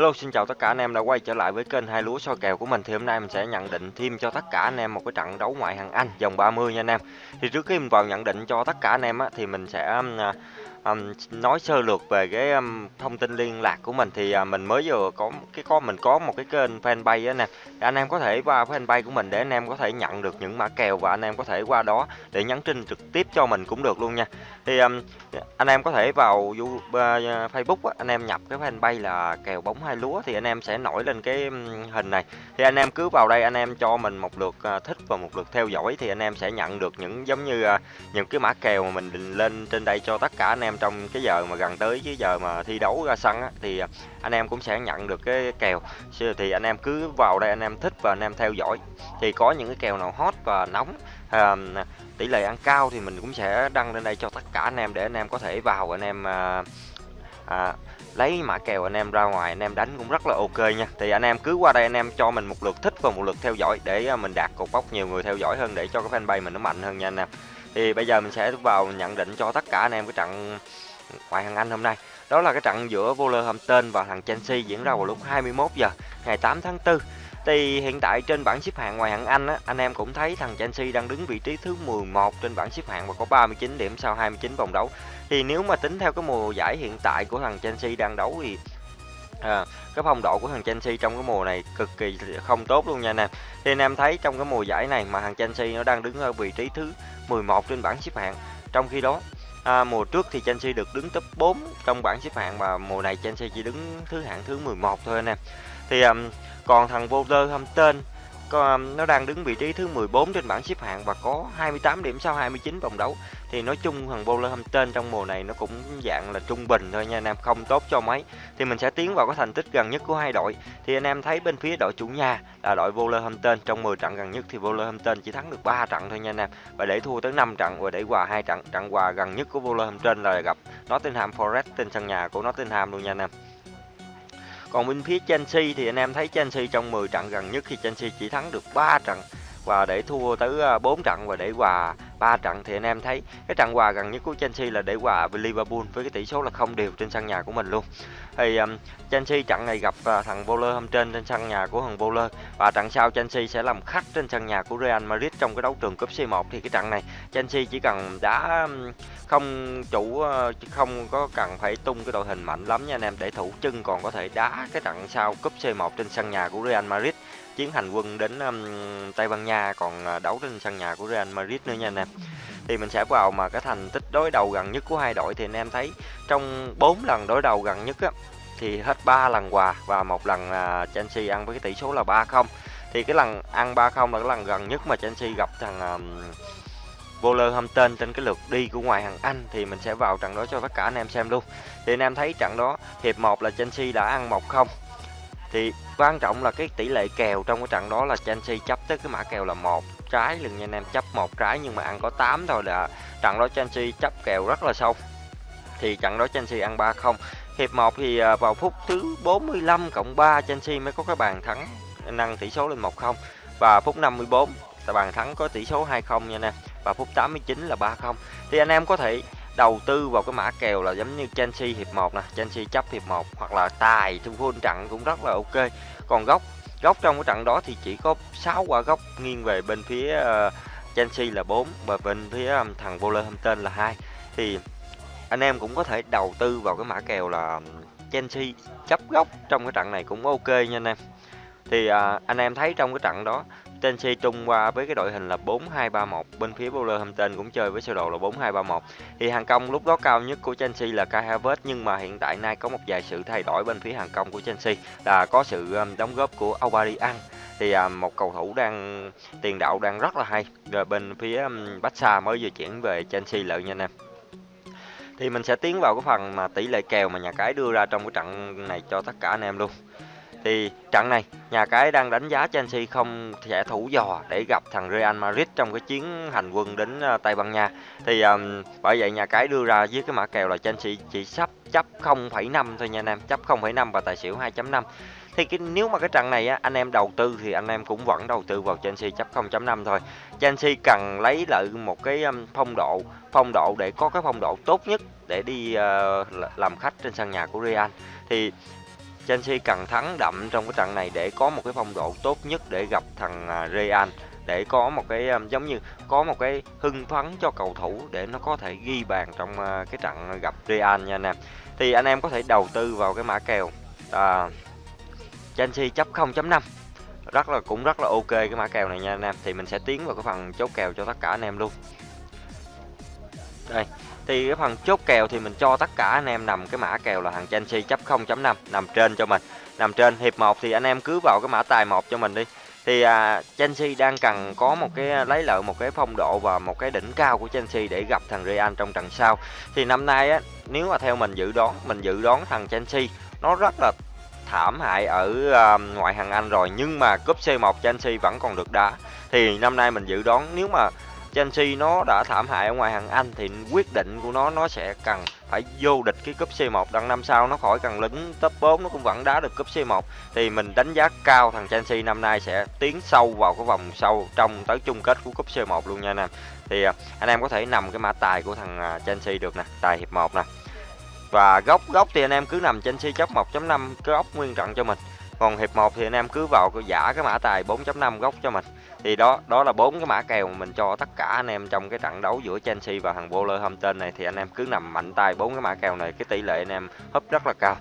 Hello, xin chào tất cả anh em đã quay trở lại với kênh hai lúa soi kèo của mình. Thì hôm nay mình sẽ nhận định thêm cho tất cả anh em một cái trận đấu ngoại hạng Anh vòng 30 nha anh em. Thì trước khi mình vào nhận định cho tất cả anh em á, thì mình sẽ um, à, um, nói sơ lược về cái um, thông tin liên lạc của mình thì uh, mình mới vừa có cái có mình có một cái kênh fanpage á nè anh em có thể qua fanpage của mình để anh em có thể nhận được những mã kèo và anh em có thể qua đó để nhắn tin trực tiếp cho mình cũng được luôn nha thì um, anh em có thể vào uh, Facebook á, anh em nhập cái fanpage là kèo bóng hai lúa thì anh em sẽ nổi lên cái hình này thì anh em cứ vào đây anh em cho mình một lượt uh, thích và một lượt theo dõi thì anh em sẽ nhận được những giống như uh, những cái mã kèo mà mình định lên trên đây cho tất cả anh em trong cái giờ mà gần tới cái giờ mà thi đấu ra sân á, thì anh em cũng sẽ nhận được cái kèo thì anh em cứ vào đây anh em thích và anh em theo dõi thì có những cái kèo nào hot và nóng à, tỷ lệ ăn cao thì mình cũng sẽ đăng lên đây cho tất cả anh em để anh em có thể vào anh em à, à, lấy mã kèo anh em ra ngoài anh em đánh cũng rất là ok nha thì anh em cứ qua đây anh em cho mình một lượt thích và một lượt theo dõi để mình đạt cột bóc nhiều người theo dõi hơn để cho cái fanpage mình nó mạnh hơn nha anh em thì bây giờ mình sẽ vào nhận định cho tất cả anh em cái trận ngoại hạng Anh hôm nay đó là cái trận giữa Wolverhampton và thằng Chelsea diễn ra vào lúc 21 giờ ngày 8 tháng 4 thì hiện tại trên bảng xếp hạng ngoại hạng Anh á, anh em cũng thấy thằng Chelsea đang đứng vị trí thứ 11 trên bảng xếp hạng và có 39 điểm sau 29 vòng đấu. Thì nếu mà tính theo cái mùa giải hiện tại của thằng Chelsea đang đấu thì à, cái phong độ của thằng Chelsea trong cái mùa này cực kỳ không tốt luôn nha anh em. Thì anh em thấy trong cái mùa giải này mà thằng Chelsea nó đang đứng ở vị trí thứ 11 trên bảng xếp hạng. Trong khi đó À, mùa trước thì Chelsea được đứng top 4 trong bảng xếp hạng và mùa này Chelsea chỉ đứng thứ hạng thứ 11 thôi anh em. Thì um, còn thằng Wolverhampton có, um, nó đang đứng vị trí thứ 14 trên bảng xếp hạng và có 28 điểm sau 29 vòng đấu. Thì nói chung thằng Wolverhampton trong mùa này nó cũng dạng là trung bình thôi nha anh em, không tốt cho mấy. Thì mình sẽ tiến vào cái thành tích gần nhất của hai đội. Thì anh em thấy bên phía đội chủ nhà là đội Wolverhampton trong 10 trận gần nhất thì Wolverhampton chỉ thắng được 3 trận thôi nha anh em. Và để thua tới 5 trận và để hòa hai trận. Trận hòa gần nhất của Wolverhampton là gặp Nottingham Forest trên sân nhà của Nottingham luôn nha anh em. Còn bên phía Chelsea thì anh em thấy Chelsea trong 10 trận gần nhất thì Chelsea chỉ thắng được 3 trận và để thua tới à, 4 trận và để hòa 3 trận thì anh em thấy cái trận hòa gần nhất của Chelsea là để hòa với Liverpool với cái tỷ số là không đều trên sân nhà của mình luôn. Thì um, Chelsea trận này gặp uh, thằng Bowler hôm trên trên sân nhà của thằng Bowler và trận sau Chelsea sẽ làm khách trên sân nhà của Real Madrid trong cái đấu trường cúp C1 thì cái trận này Chelsea chỉ cần đá um, không chủ uh, không có cần phải tung cái đội hình mạnh lắm nha anh em để thủ chân còn có thể đá cái trận sau cúp C1 trên sân nhà của Real Madrid chiến hành quân đến um, Tây Ban Nha còn à, đấu trên sân nhà của Real Madrid nữa nha anh em. Thì mình sẽ vào mà cái thành tích đối đầu gần nhất của hai đội thì anh em thấy trong 4 lần đối đầu gần nhất á, thì hết 3 lần hòa và một lần uh, Chelsea ăn với cái tỷ số là 3-0 thì cái lần ăn 3-0 là cái lần gần nhất mà Chelsea gặp thằng um, Wolverhampton trên cái lượt đi của ngoài hàng Anh thì mình sẽ vào trận đó cho tất cả anh em xem luôn. Thì anh em thấy trận đó hiệp 1 là Chelsea đã ăn 1-0 thì quan trọng là cái tỷ lệ kèo trong cái trận đó là Chelsea chấp tới cái mã kèo là một trái lần nha anh em chấp một trái nhưng mà ăn có 8 thôi là trận đó Chelsea chấp kèo rất là sâu. Thì trận đó Chelsea ăn 3-0 hiệp 1 thì à, vào phút thứ 45 cộng 3 Chelsea mới có cái bàn thắng, nâng tỷ số lên 1-0 và phút 54 là bàn thắng có tỷ số 2-0 nha anh em. Và phút 89 là 3-0 thì anh em có thể đầu tư vào cái mã kèo là giống như Chelsea hiệp 1 nè, Chelsea chấp hiệp 1 hoặc là tài thu full trận cũng rất là ok. Còn góc góc trong cái trận đó thì chỉ có 6 quả góc nghiêng về bên phía uh, Chelsea là 4 và bên phía um, thằng Wolverhampton là 2. Thì anh em cũng có thể đầu tư vào cái mã kèo là Chelsea chấp góc trong cái trận này cũng ok nha anh em. Thì uh, anh em thấy trong cái trận đó Chelsea trung qua với cái đội hình là 4-2-3-1 bên phía Wolverhampton cũng chơi với sơ đồ là 4-2-3-1 thì hàng công lúc đó cao nhất của Chelsea là Kai Havertz nhưng mà hiện tại nay có một vài sự thay đổi bên phía hàng công của Chelsea là có sự um, đóng góp của Aubameyang. Thì à, một cầu thủ đang tiền đạo đang rất là hay. Rồi bên phía um, Barca mới vừa chuyển về Chelsea lợi nha anh em. Thì mình sẽ tiến vào cái phần mà tỷ lệ kèo mà nhà cái đưa ra trong cái trận này cho tất cả anh em luôn thì trận này nhà cái đang đánh giá Chelsea không sẽ thủ dò để gặp thằng Real Madrid trong cái chuyến hành quân đến ờ, Tây Ban Nha. Thì um, bởi vậy nhà cái đưa ra với cái mã kèo là Chelsea chỉ sắp chấp 0,5 thôi nha anh em chấp 0,5 và tài xỉu 2.5 thì cái, nếu mà cái trận này á, anh em đầu tư thì anh em cũng vẫn đầu tư vào Chelsea chấp 0.5 thôi. Chelsea cần lấy lại một cái phong độ phong độ để có cái phong độ tốt nhất để đi uh, làm khách trên sân nhà của Real. Thì Chelsea cần thắng đậm trong cái trận này để có một cái phong độ tốt nhất để gặp thằng à, Real để có một cái à, giống như có một cái hưng phấn cho cầu thủ để nó có thể ghi bàn trong à, cái trận gặp Real nha anh em. Thì anh em có thể đầu tư vào cái mã kèo à, Chelsea chấp 0.5 rất là cũng rất là ok cái mã kèo này nha anh em. Thì mình sẽ tiến vào cái phần chốt kèo cho tất cả anh em luôn. Đây thì cái phần chốt kèo thì mình cho tất cả anh em nằm cái mã kèo là thằng Chelsea chấp 0.5 nằm trên cho mình. Nằm trên hiệp 1 thì anh em cứ vào cái mã tài một cho mình đi. Thì à, Chelsea đang cần có một cái à, lấy lợi một cái phong độ và một cái đỉnh cao của Chelsea để gặp thằng Real trong trận sau. Thì năm nay á nếu mà theo mình dự đoán mình dự đoán thằng Chelsea nó rất là thảm hại ở uh, ngoại hạng Anh rồi nhưng mà cúp C1 Chelsea vẫn còn được đá. Thì năm nay mình dự đoán nếu mà Chelsea nó đã thảm hại ở ngoài hàng Anh thì quyết định của nó nó sẽ cần phải vô địch cái cúp C1 đằng năm sau, nó khỏi cần lính top 4 nó cũng vẫn đá được cúp C1 thì mình đánh giá cao thằng Chelsea năm nay sẽ tiến sâu vào cái vòng sâu trong tới chung kết của cúp C1 luôn nha anh em. Thì à, anh em có thể nằm cái mã tài của thằng à, Chelsea được nè, tài hiệp 1 nè. Và góc góc thì anh em cứ nằm Chelsea chấp 1.5 cái góc nguyên trận cho mình. Còn hiệp 1 thì anh em cứ vào cái giả cái mã tài 4.5 góc cho mình thì đó đó là bốn cái mã kèo mà mình cho tất cả anh em trong cái trận đấu giữa Chelsea và thằng Wolverhampton này. Thì anh em cứ nằm mạnh tay bốn cái mã kèo này, cái tỷ lệ anh em húp rất là cao.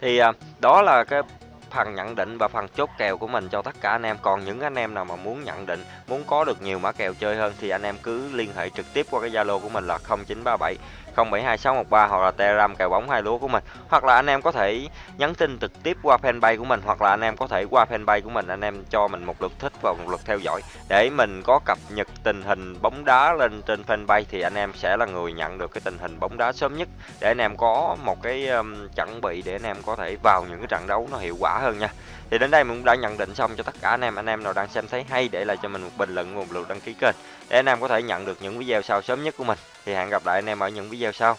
Thì à, đó là cái phần nhận định và phần chốt kèo của mình cho tất cả anh em. Còn những anh em nào mà muốn nhận định, muốn có được nhiều mã kèo chơi hơn thì anh em cứ liên hệ trực tiếp qua cái zalo của mình là 0937 072613 hoặc là Telegram kèo bóng hai lúa của mình. Hoặc là anh em có thể nhắn tin trực tiếp qua fanpage của mình hoặc là anh em có thể qua fanpage của mình anh em cho mình một lượt thích và một lượt theo dõi. Để mình có cập nhật tình hình bóng đá lên trên fanpage thì anh em sẽ là người nhận được cái tình hình bóng đá sớm nhất. Để anh em có một cái um, chuẩn bị để anh em có thể vào những cái trận đấu nó hiệu quả hơn nha. Thì đến đây mình cũng đã nhận định xong cho tất cả anh em. Anh em nào đang xem thấy hay để lại cho mình một bình luận một lượt đăng ký kênh để anh em có thể nhận được những video sau sớm nhất của mình thì hẹn gặp lại anh em ở những video sau.